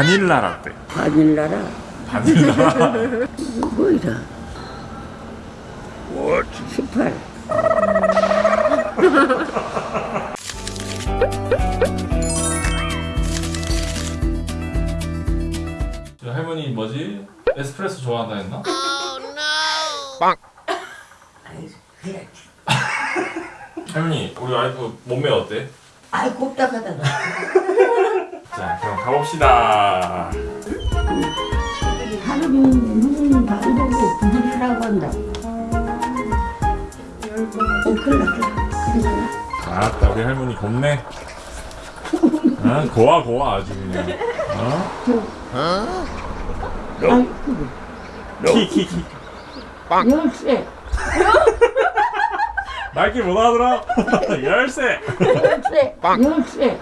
바닐라 라떼 바닐라라? 바닐라 뭐이라 18 할머니 뭐지? 에스프레소 좋아한다 했나? 그래 할머니 우리 와이프 몸매 어때? 아이 곱다하다가 자 그럼 가봅시다. 부들이라고 한다. 어 큰일 났다. 아따 우리 할머니 곱네. 아, 고와 고와 아주 그냥. 어? 아이고 키키키. 열쇠. 말귀 못하더라? 열쇠. 열쇠 열쇠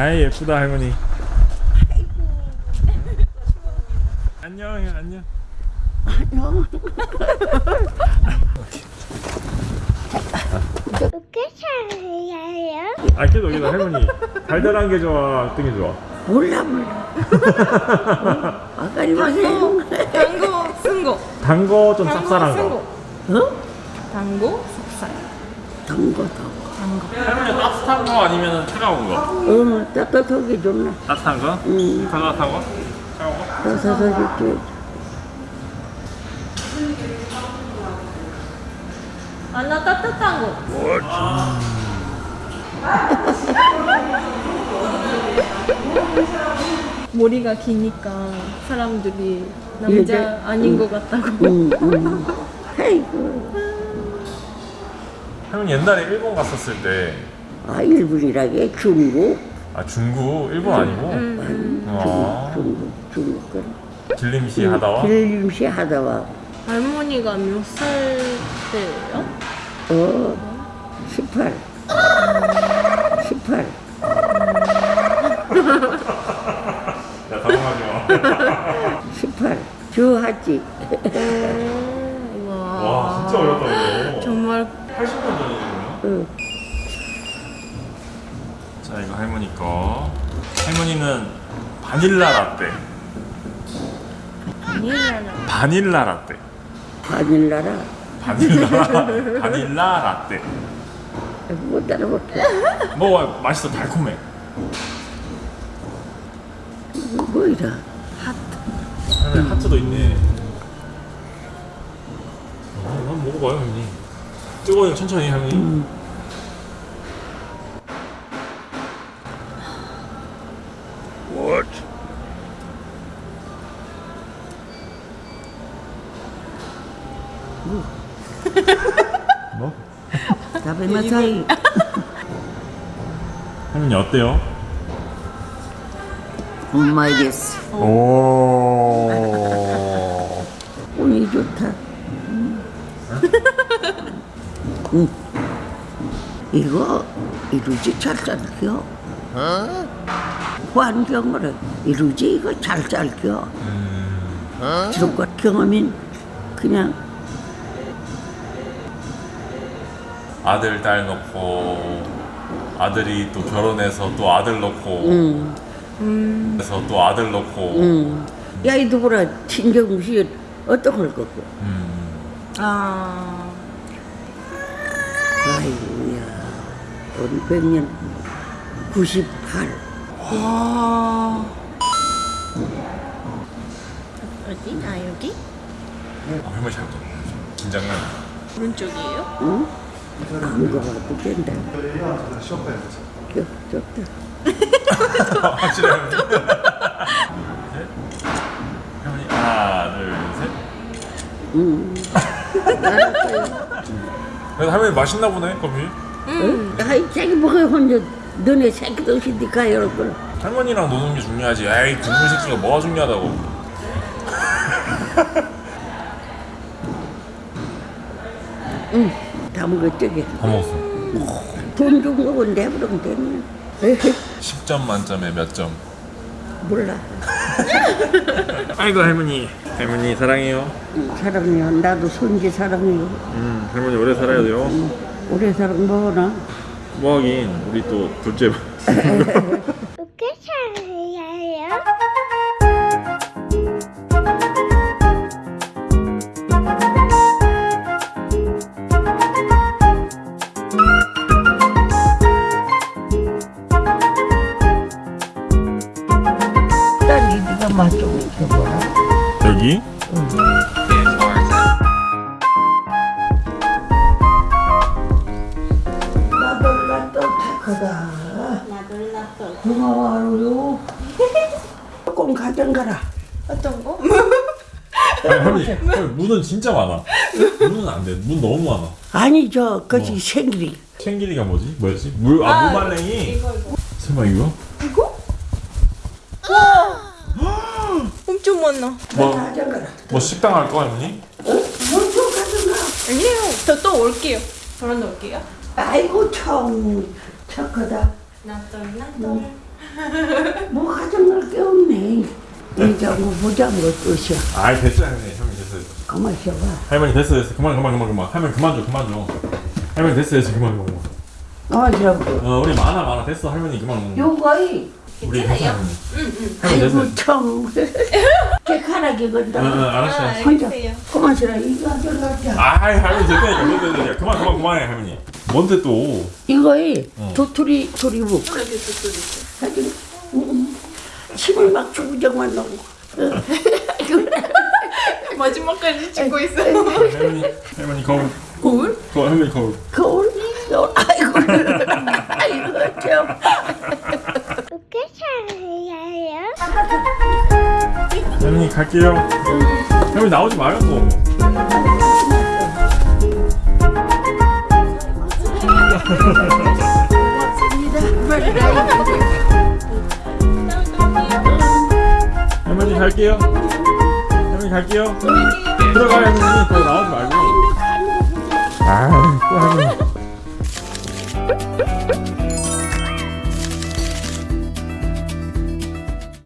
아이 예쁘다 할머니. 안녕 안녕 안녕. 어떻게 살아요? 아 그래도 여기다 할머니. 달달한 게 좋아 어떤 게 좋아? 몰라 몰라. 아까리 마세요 당고 쓴거. 단거 좀 쌉쌀한 쓴 거. 어? 당고 찹쌀. 당거 당거 할머니 따뜻한 거 아니면 차가운 거? 어 따뜻하게 좋나 따뜻한 거? 응 따뜻한 거? 차가운 거? 따뜻하게 줘 아 나 따뜻한 거 머리가 기니까 사람들이 남자 아닌 것 같다고 응, 응. 할머니 옛날에 일본 갔었을 때. 아 일본이라게 중국? 아 중국? 일본 아니고? 아, 중국 중국 거 길림시 하다와? 길림시 하다와. 할머니가 몇 살 때예요? 어 18. 18. 야 당황하지 마. 18. 주하지. 와, 와 진짜 어렵다 이거 정말 80년 전이네요 어. 자 이 거. 할머니 거 할머니는 바닐라 라떼. 바닐라는 바닐라 라떼. 바닐라라. 바닐라 바닐라 라떼. 못 따라볼게. 먹어 맛있어? 달콤해. 뭐 이라. 할머니 하트도 있네. 어, 한번 먹어봐요 할머니 뜨거워요 천천히 할머니 뭐? 답에 맞아이. 할머니 어때요? 엄마이 됐어. 오 운이 좋다. 음. 응. 이거 이루지 잘 잘겨. 환경을 이루지 이거 잘 잘겨. 이런 것 경험인 그냥 아들 딸 놓고 아들이 또 결혼해서 또 아들 놓고 응, 그래서 또 아들 놓고 응. 야 이도 보라 친정무시 어떤 걸 거고. 아 아이고야. 우리 백년 98. 와. 어디? 아 여기? 아, 할머니 잘 먹어 긴장해 오른쪽이에요? 응? 안 가봐도 된다. 겨, 좋다. 확실해 할머니 네? 할머니 하나 둘셋 응. 그래도 할머니 맛있나 보네 커피 응? 아이, 자기 뭐가 혼자 너네 새끼도 없이 니가 이럴 걸. 할머니랑 노는 게 중요하지 에이 그놈의 새끼가 뭐가 중요하다고 응. 다 저기. 다 먹었어 돈 준 거고 내버리면 되네. 에헤, 10점 만점에 몇 점? 몰라. 아이고 할머니 할머니 사랑해요 응, 사랑해요. 나도 손지 사랑해요. 음 할머니 오래 살아야 돼요 오래 사랑 뭐나? 뭐 하긴 우리 또 둘째 딸이 네가 맛좀 줘봐라. 여기? 나돌라 또 착하다. 나돌라 또. 고마워요. 조금 가져가라. 어떤 거? 문은 진짜 많아. 문은 안 돼. 문 너무 많아. 아니 저 그것이 뭐? 생길이. 챙기리가 뭐지? 뭐였지? 물, 아, 무말랭이. 이거 이거. 설마 이거? 많아. 뭐. 뭐 식당 할 거, 할머니? 뭘좀 가져가. 아니에요. 저 또 올게요. 저런 올게요. 아이고 참 착하다. 나돌 나돌. 뭐 가져갈 게 없네. 이제 뭐 보자고 뜻이야. 아이, 됐어요, 할머니. 할머니 됐어요. 가만 있어봐. 할머니 됐어, 됐어. 그만, 그만, 그만, 그만. 할머니 그만 줘, 그만 줘. 할머니 됐어, 됐어. 그만, 그만, 그만. 가만 있어봐. 어, 우리 많아, 많아. 됐어, 할머니 그만. 그만. 요거이 우리 할머니. 할머니 됐어. 아이고 참. 응, 건다. 응, 알았어요. 혼자. 그만 있어라. 이거 가져가자. 아이, 할머니 됐다니까. 됐다, 됐다. 그만, 그만, 그만해, 할머니. 뭔데 또? 이거이 어. 도토리 도리묵. 있어. 가지고 음, 침을 막 주구장만 넣고. 어. 마지막까지 찍고 있어. 할머니, 할머니 거울. 거울? 거울, 할머니 거울. 거울? 거울? 아이고 아이고 참. 어떻게 살아야 해요? 여러분 갈게요. 여러분 나오지 마요 뭐 할머니 갈게요. 할머니 갈게요. 들어가요 할머니. 더 나오지 말고. 아또 할머니.